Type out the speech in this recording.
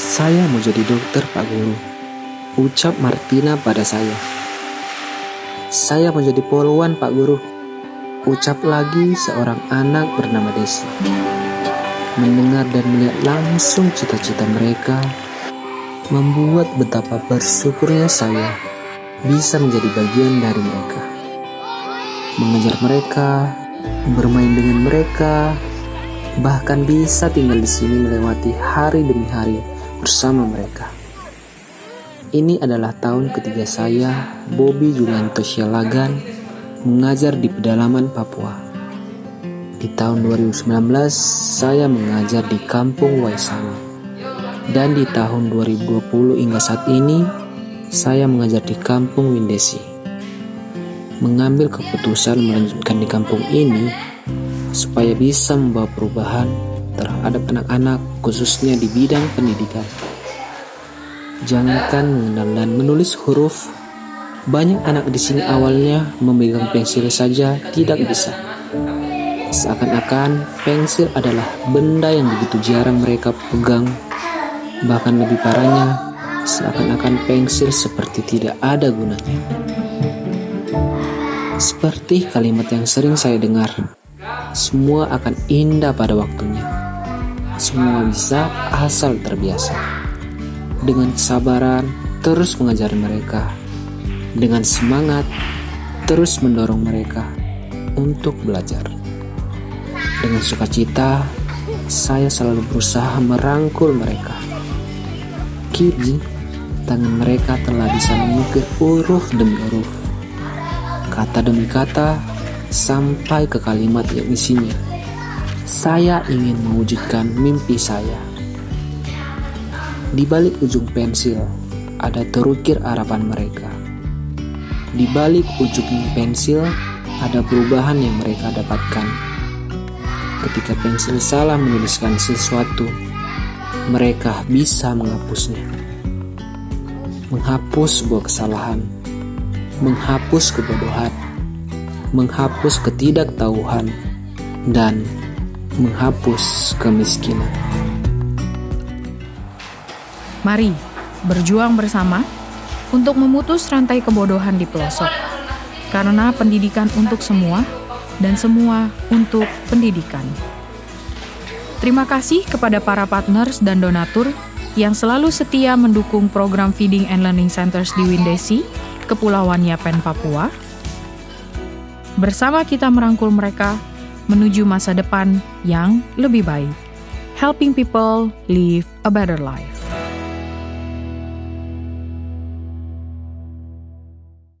Saya mau jadi dokter, Pak Guru. Ucap Martina pada saya. Saya mau jadi poluan, Pak Guru. Ucap lagi seorang anak bernama Desi. Mendengar dan melihat langsung cita-cita mereka, membuat betapa bersyukurnya saya bisa menjadi bagian dari mereka. Mengejar mereka, bermain dengan mereka, bahkan bisa tinggal di sini melewati hari demi hari bersama mereka. Ini adalah tahun ketiga saya, Bobby Julianto Sialagan, mengajar di pedalaman Papua. Di tahun 2019, saya mengajar di Kampung Waisani. Dan di tahun 2020 hingga saat ini, saya mengajar di Kampung Windesi. Mengambil keputusan melanjutkan di kampung ini supaya bisa membawa perubahan terhadap anak-anak khususnya di bidang pendidikan. Jangankan mengenal dan menulis huruf, banyak anak di sini awalnya memegang pensil saja tidak bisa. Seakan-akan pensil adalah benda yang begitu jarang mereka pegang. Bahkan lebih parahnya, seakan-akan pensil seperti tidak ada gunanya. Seperti kalimat yang sering saya dengar, semua akan indah pada waktunya. Semua bisa asal terbiasa. Dengan kesabaran, terus mengajari mereka. Dengan semangat, terus mendorong mereka untuk belajar. Dengan sukacita, saya selalu berusaha merangkul mereka. Kini, tangan mereka telah bisa mengukir huruf demi huruf, kata demi kata, sampai ke kalimat yang isinya. Saya ingin mewujudkan mimpi saya. Di balik ujung pensil, ada terukir harapan mereka. Di balik ujung pensil, ada perubahan yang mereka dapatkan. Ketika pensil salah menuliskan sesuatu, mereka bisa menghapusnya. Menghapus sebuah kesalahan, menghapus kebodohan, menghapus ketidaktahuan, dan menghapus kemiskinan. Mari berjuang bersama untuk memutus rantai kebodohan di pelosok. Karena pendidikan untuk semua dan semua untuk pendidikan. Terima kasih kepada para partners dan donatur yang selalu setia mendukung program Feeding and Learning Centers di Windesi, Kepulauan Yapen, Papua. Bersama kita merangkul mereka menuju masa depan yang lebih baik. Helping people live a better life.